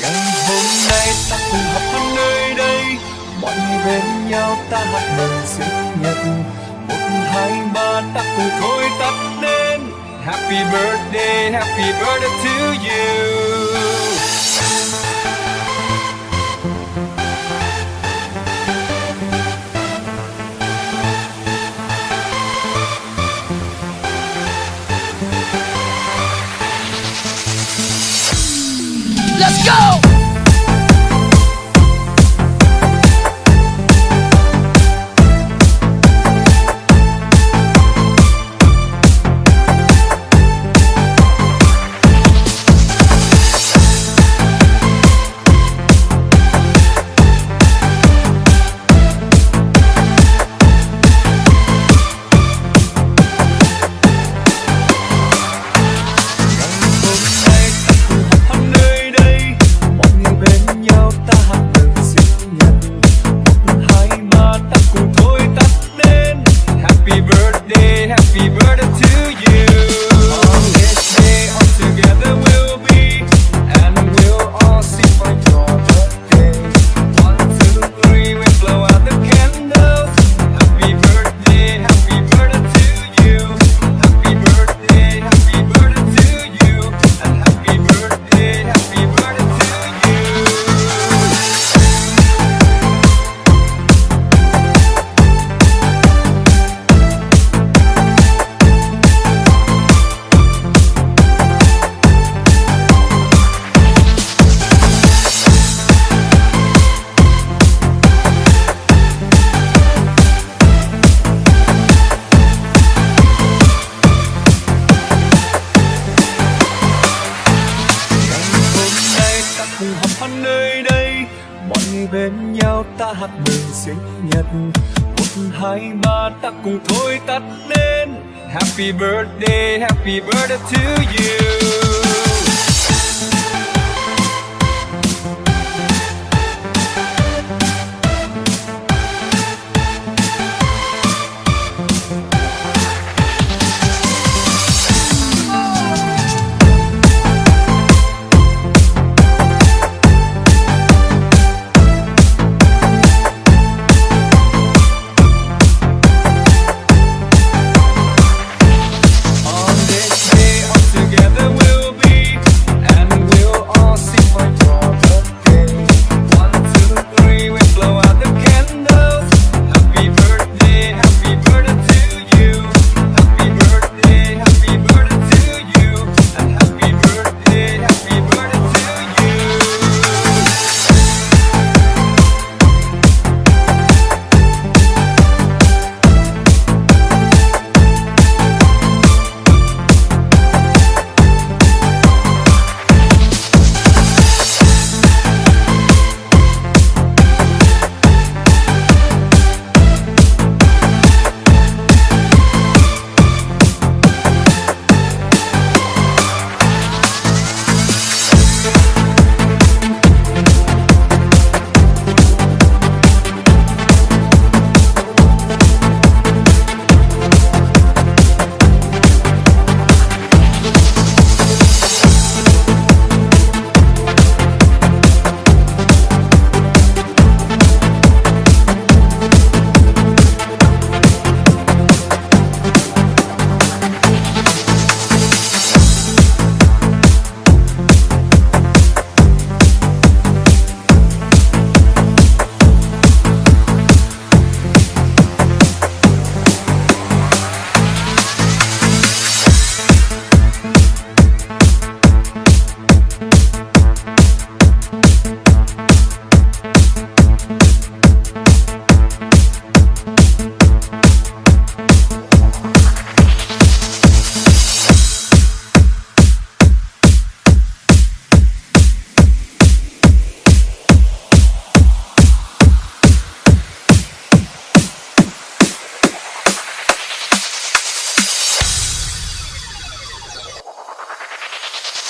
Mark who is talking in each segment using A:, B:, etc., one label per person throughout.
A: ngày hôm nay ta cùng học ở nơi đây. Mọi người bên nhau ta hát mừng sinh nhật một, hai, ba, ta cùng thôi tắt đến happy birthday happy birthday to you.
B: Let's go!
A: Nhau ta hát mừng sinh nhật một, hai, ba, ta cùng thôi tắt lên. happy birthday happy birthday to you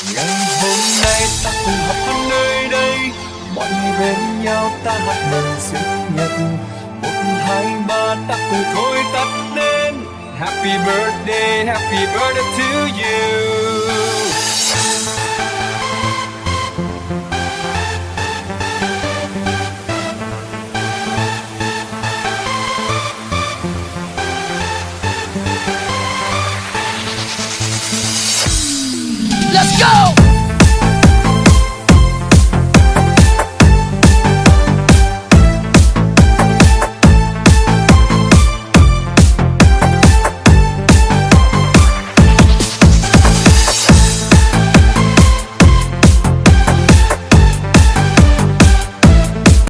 A: ngày hôm nay ta cùng học ở nơi đây. Mọi người bên nhau ta hát mừng sinh nhật một, hai, ba, ta cùng thôi tắt lên. happy birthday happy birthday to you.
B: Let's go!